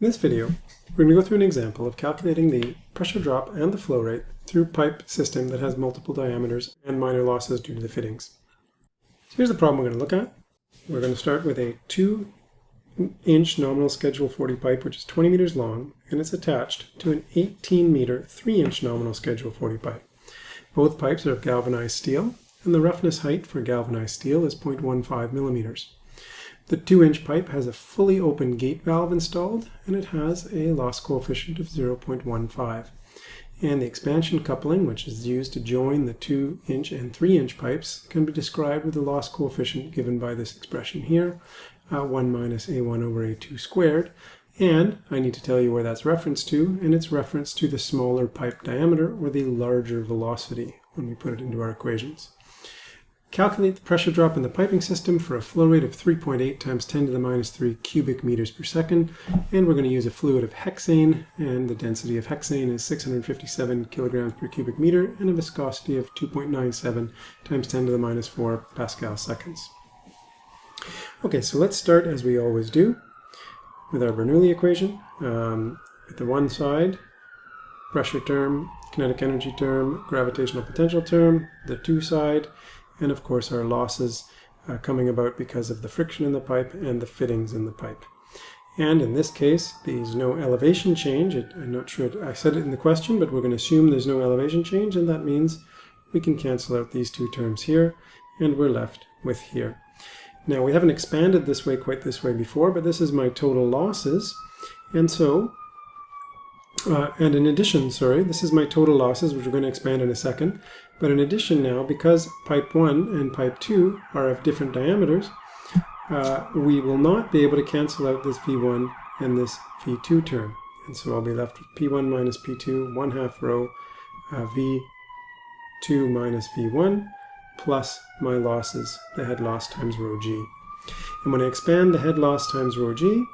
In this video, we're going to go through an example of calculating the pressure drop and the flow rate through pipe system that has multiple diameters and minor losses due to the fittings. So here's the problem we're going to look at. We're going to start with a 2 inch nominal schedule 40 pipe which is 20 meters long and it's attached to an 18 meter 3 inch nominal schedule 40 pipe. Both pipes are of galvanized steel and the roughness height for galvanized steel is 0.15 millimeters. The 2-inch pipe has a fully open gate valve installed and it has a loss coefficient of 0.15. And the expansion coupling, which is used to join the 2-inch and 3-inch pipes, can be described with the loss coefficient given by this expression here, uh, 1 minus a1 over a2 squared. And I need to tell you where that's referenced to, and it's referenced to the smaller pipe diameter or the larger velocity when we put it into our equations. Calculate the pressure drop in the piping system for a flow rate of 3.8 times 10 to the minus 3 cubic meters per second. And we're going to use a fluid of hexane, and the density of hexane is 657 kilograms per cubic meter, and a viscosity of 2.97 times 10 to the minus 4 Pascal seconds. Okay, so let's start as we always do with our Bernoulli equation. Um, at the one side, pressure term, kinetic energy term, gravitational potential term, the two side, and of course our losses uh, coming about because of the friction in the pipe and the fittings in the pipe. And in this case, there's no elevation change. It, I'm not sure it, I said it in the question, but we're going to assume there's no elevation change, and that means we can cancel out these two terms here, and we're left with here. Now, we haven't expanded this way quite this way before, but this is my total losses. And so uh, and in addition, sorry, this is my total losses, which we're going to expand in a second. But in addition now, because pipe 1 and pipe 2 are of different diameters, uh, we will not be able to cancel out this V1 and this V2 term. And so I'll be left with P1 minus P2, 1 half rho uh, V2 minus V1 plus my losses, the head loss times rho g. And when I expand the head loss times rho g,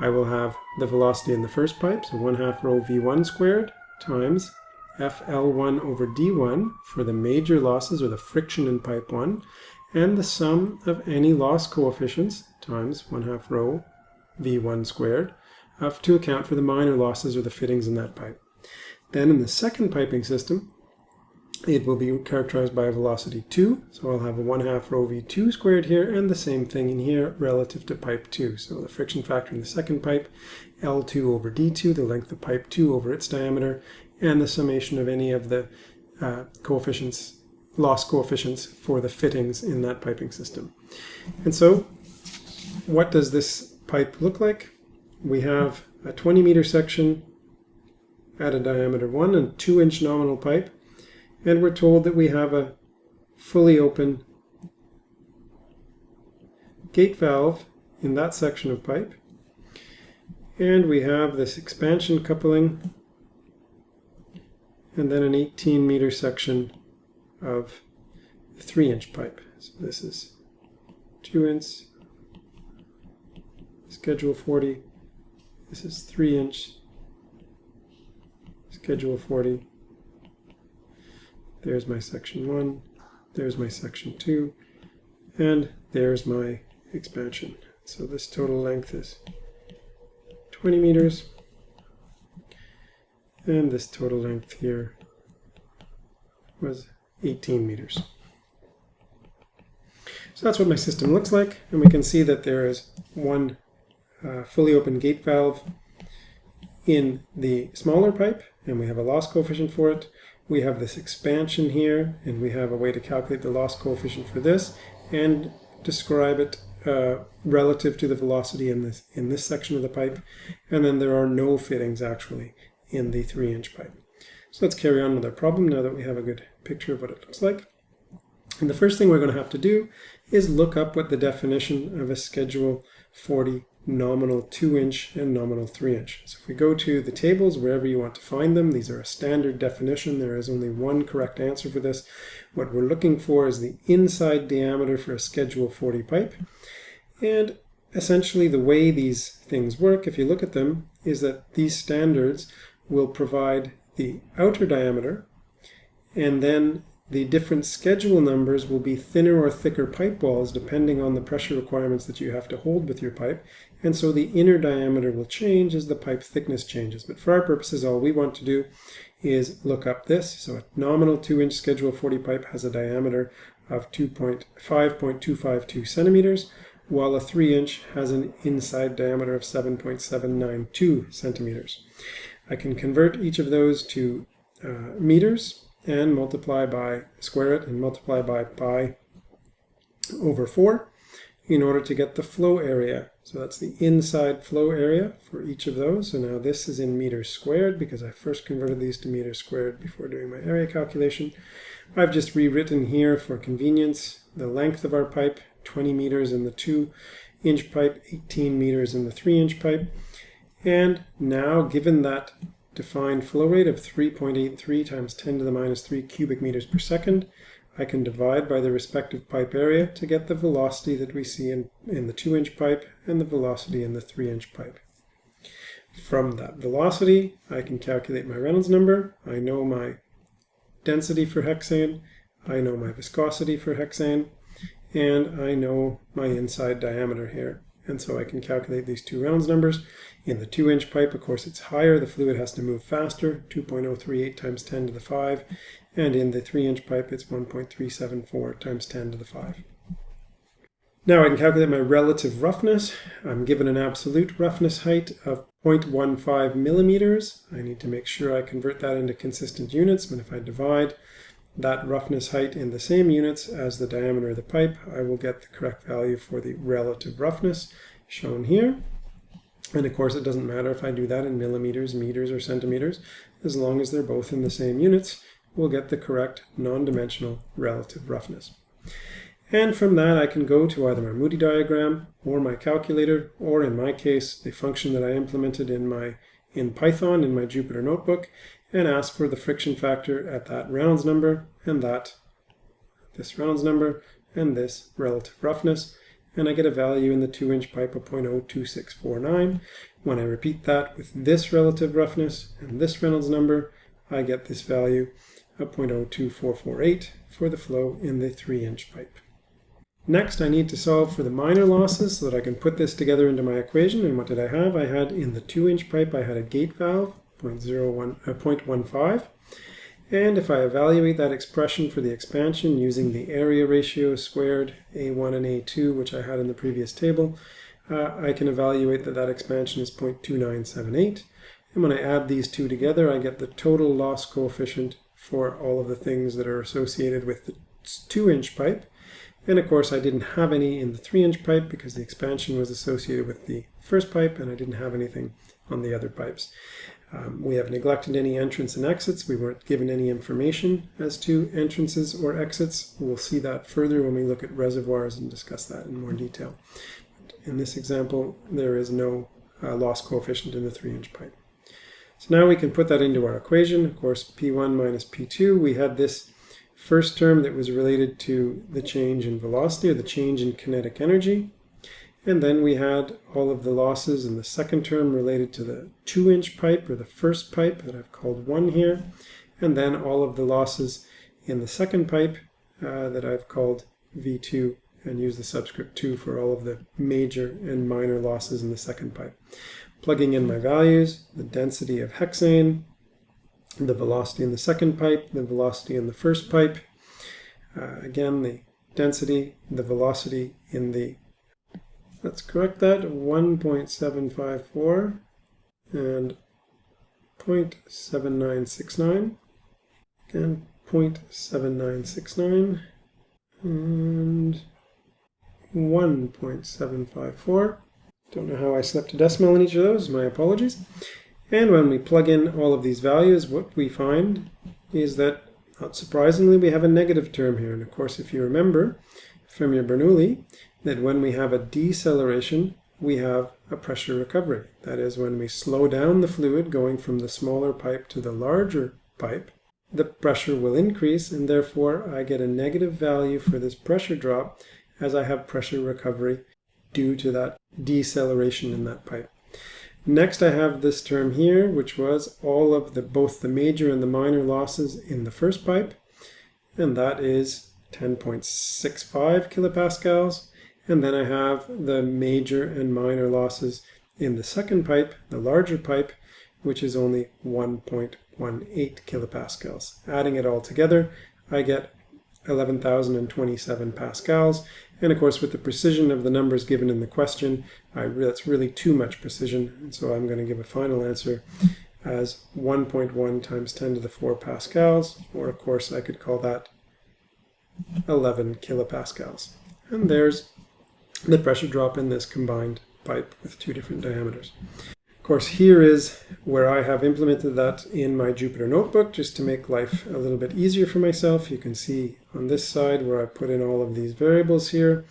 I will have the velocity in the first pipe, so 1 half rho v1 squared times FL1 over D1 for the major losses or the friction in pipe 1, and the sum of any loss coefficients times 1 half rho V1 squared to account for the minor losses or the fittings in that pipe. Then in the second piping system, it will be characterized by a velocity 2. So I'll have a 1 half rho v2 squared here, and the same thing in here relative to pipe 2. So the friction factor in the second pipe, L2 over D2, the length of pipe 2 over its diameter, and the summation of any of the uh, coefficients, loss coefficients for the fittings in that piping system. And so what does this pipe look like? We have a 20 meter section at a diameter 1 and 2 inch nominal pipe and we're told that we have a fully open gate valve in that section of pipe. And we have this expansion coupling and then an 18 meter section of 3 inch pipe. So this is 2 inch, schedule 40, this is 3 inch, schedule 40, there's my section 1, there's my section 2, and there's my expansion. So this total length is 20 meters, and this total length here was 18 meters. So that's what my system looks like, and we can see that there is one uh, fully open gate valve in the smaller pipe, and we have a loss coefficient for it we have this expansion here, and we have a way to calculate the loss coefficient for this, and describe it uh, relative to the velocity in this, in this section of the pipe. And then there are no fittings actually in the 3-inch pipe. So let's carry on with our problem now that we have a good picture of what it looks like. And the first thing we're going to have to do is look up what the definition of a Schedule 40 nominal 2 inch and nominal 3 inch. So if we go to the tables, wherever you want to find them, these are a standard definition. There is only one correct answer for this. What we're looking for is the inside diameter for a Schedule 40 pipe. And essentially the way these things work, if you look at them, is that these standards will provide the outer diameter and then the different schedule numbers will be thinner or thicker pipe walls depending on the pressure requirements that you have to hold with your pipe. And so the inner diameter will change as the pipe thickness changes. But for our purposes, all we want to do is look up this. So a nominal 2-inch Schedule 40 pipe has a diameter of 2.5.252 centimeters, while a 3-inch has an inside diameter of 7.792 centimeters. I can convert each of those to uh, meters and multiply by, square it and multiply by pi over 4 in order to get the flow area. So that's the inside flow area for each of those. So now this is in meters squared because I first converted these to meters squared before doing my area calculation. I've just rewritten here for convenience the length of our pipe, 20 meters in the 2 inch pipe, 18 meters in the 3 inch pipe. And now given that defined flow rate of 3.83 times 10 to the minus 3 cubic meters per second, I can divide by the respective pipe area to get the velocity that we see in, in the 2-inch pipe and the velocity in the 3-inch pipe. From that velocity, I can calculate my Reynolds number. I know my density for hexane, I know my viscosity for hexane, and I know my inside diameter here. And so I can calculate these two Reynolds numbers. In the 2-inch pipe, of course, it's higher. The fluid has to move faster, 2.038 times 10 to the 5. And in the 3-inch pipe, it's 1.374 times 10 to the 5. Now I can calculate my relative roughness. I'm given an absolute roughness height of 0.15 millimeters. I need to make sure I convert that into consistent units, but if I divide that roughness height in the same units as the diameter of the pipe, I will get the correct value for the relative roughness shown here. And of course, it doesn't matter if I do that in millimeters, meters, or centimeters. As long as they're both in the same units, we'll get the correct non-dimensional relative roughness. And from that, I can go to either my Moody diagram or my calculator, or in my case, the function that I implemented in my in Python in my Jupyter notebook, and ask for the friction factor at that Reynolds number and that this Reynolds number and this relative roughness and I get a value in the 2 inch pipe of 0.02649. When I repeat that with this relative roughness and this Reynolds number, I get this value of 0.02448 for the flow in the 3 inch pipe. Next, I need to solve for the minor losses so that I can put this together into my equation. And what did I have? I had in the 2 inch pipe, I had a gate valve, 0.01, uh, 0.15. And if I evaluate that expression for the expansion using the area ratio squared A1 and A2, which I had in the previous table, uh, I can evaluate that that expansion is 0.2978. And when I add these two together, I get the total loss coefficient for all of the things that are associated with the 2-inch pipe. And of course, I didn't have any in the 3-inch pipe because the expansion was associated with the first pipe, and I didn't have anything on the other pipes. Um, we have neglected any entrance and exits. We weren't given any information as to entrances or exits. We'll see that further when we look at reservoirs and discuss that in more detail. In this example, there is no uh, loss coefficient in the 3-inch pipe. So now we can put that into our equation. Of course, P1 minus P2, we had this first term that was related to the change in velocity or the change in kinetic energy. And then we had all of the losses in the second term related to the 2-inch pipe, or the first pipe that I've called 1 here. And then all of the losses in the second pipe uh, that I've called V2 and use the subscript 2 for all of the major and minor losses in the second pipe. Plugging in my values, the density of hexane, the velocity in the second pipe, the velocity in the first pipe, uh, again the density, the velocity in the Let's correct that, 1.754 and 0.7969. Again, 0.7969 and 1.754. Don't know how I slipped a decimal in each of those, my apologies. And when we plug in all of these values, what we find is that, not surprisingly, we have a negative term here. And of course, if you remember from your Bernoulli, that when we have a deceleration, we have a pressure recovery. That is, when we slow down the fluid going from the smaller pipe to the larger pipe, the pressure will increase and therefore I get a negative value for this pressure drop as I have pressure recovery due to that deceleration in that pipe. Next I have this term here which was all of the both the major and the minor losses in the first pipe and that is 10.65 kilopascals. And then I have the major and minor losses in the second pipe, the larger pipe, which is only 1.18 kilopascals. Adding it all together, I get 11,027 pascals. And of course, with the precision of the numbers given in the question, I, that's really too much precision. And so I'm going to give a final answer as 1.1 times 10 to the 4 pascals, or of course I could call that 11 kilopascals. And there's the pressure drop in this combined pipe with two different diameters. Of course, here is where I have implemented that in my Jupyter notebook just to make life a little bit easier for myself. You can see on this side where I put in all of these variables here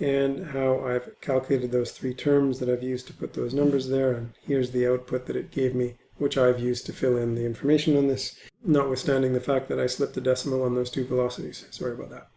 and how I've calculated those three terms that I've used to put those numbers there. And here's the output that it gave me, which I've used to fill in the information on this, notwithstanding the fact that I slipped a decimal on those two velocities. Sorry about that.